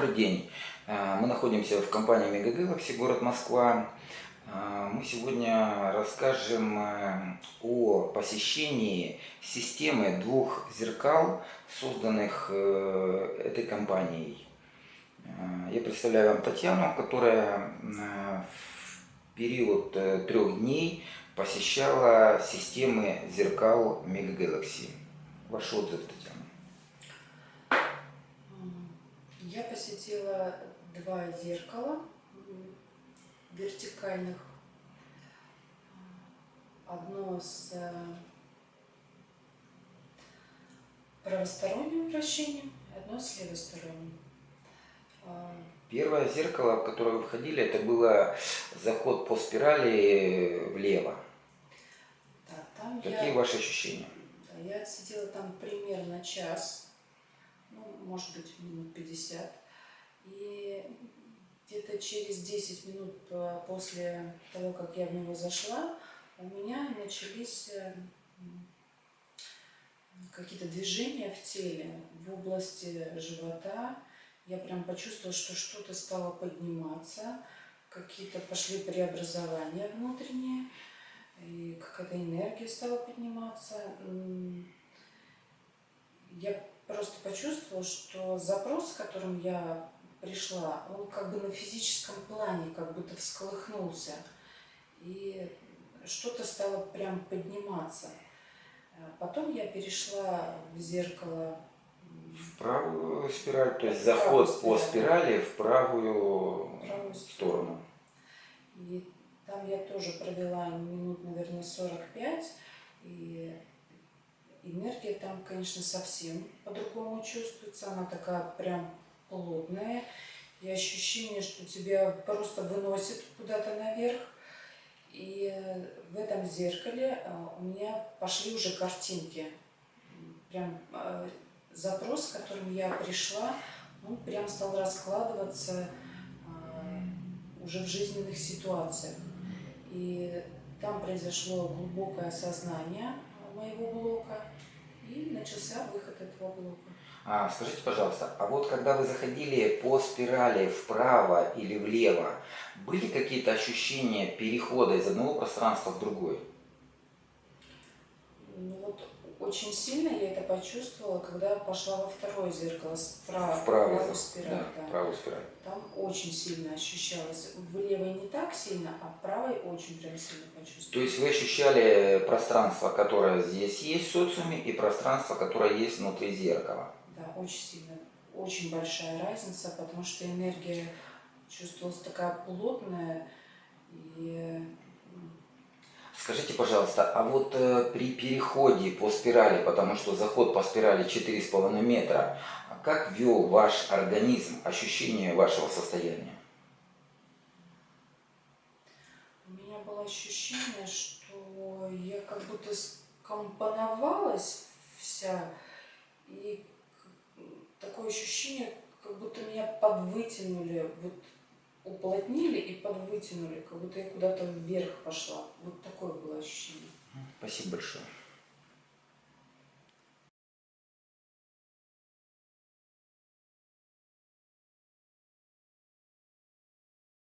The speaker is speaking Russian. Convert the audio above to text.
Добрый день. А, Мы находимся в компании Galaxy, город Москва. А, Мы сегодня расскажем э, о посещении системы двух зеркал, созданных э, этой компанией. А, Я представляю вам Татьяну, которая э, в период трех дней посещала системы зеркал Mega Galaxy. Ваш отзыв, Татьяна. Я посетила два зеркала вертикальных. Одно с э, правосторонним вращением, одно с левосторонним. А, Первое зеркало, в которое вы входили, это было заход по спирали влево. Да, там Какие я, ваши ощущения? да, я отсидела там примерно час, ну, может быть, минут 50. И где-то через 10 минут по- после того, как я в него зашла, у меня начались э, какие-то движения в теле, в области живота. Я прям почувствовала, что что-то стало подниматься, какие-то пошли преобразования внутренние, и какая-то энергия стала подниматься. Я просто почувствовала, что запрос, с которым я пришла, он как бы на физическом плане как будто всколыхнулся. И что-то стало прям подниматься. Э, Потом я перешла в зеркало В правую спираль, то есть заход по спираль. спирали в правую в правую сторону. И там я тоже провела минут, наверное, 45. И энергия там, конечно, совсем по-другому чувствуется. Она такая прям плотная. И ощущение, что тебя просто выносит куда-то наверх. И в этом зеркале а, у меня пошли уже картинки. Прям а, запрос, с которым я пришла, он прям стал раскладываться уже в жизненных ситуациях. И там произошло глубокое осознание моего блока, и начался выход этого блока. А, скажите, пожалуйста, а вот когда вы заходили по спирали вправо или влево, были какие-то ощущения перехода из одного пространства в другое? Ну вот очень сильно я это почувствовала, когда пошла во второе зеркало, справа, В правую, правую спираль. да, да. правую спираль. Там очень сильно ощущалось. В левой не так сильно, а в правой очень прям сильно почувствовала. То есть вы ощущали пространство, которое здесь есть в социуме, и пространство, которое есть внутри зеркала. Да, очень сильно, очень большая разница, потому что энергия чувствовалась такая плотная и Скажите, пожалуйста, а вот э, при переходе по спирали, потому что заход по спирали 4,5 метра, а как вел ваш организм, ощущение вашего состояния? у меня было ощущение, что я как будто скомпоновалась вся, и такое ощущение, как будто меня подвытянули, вот уплотнили и подвытянули, как будто я куда-то вверх пошла. Вот такое было ощущение. Спасибо большое.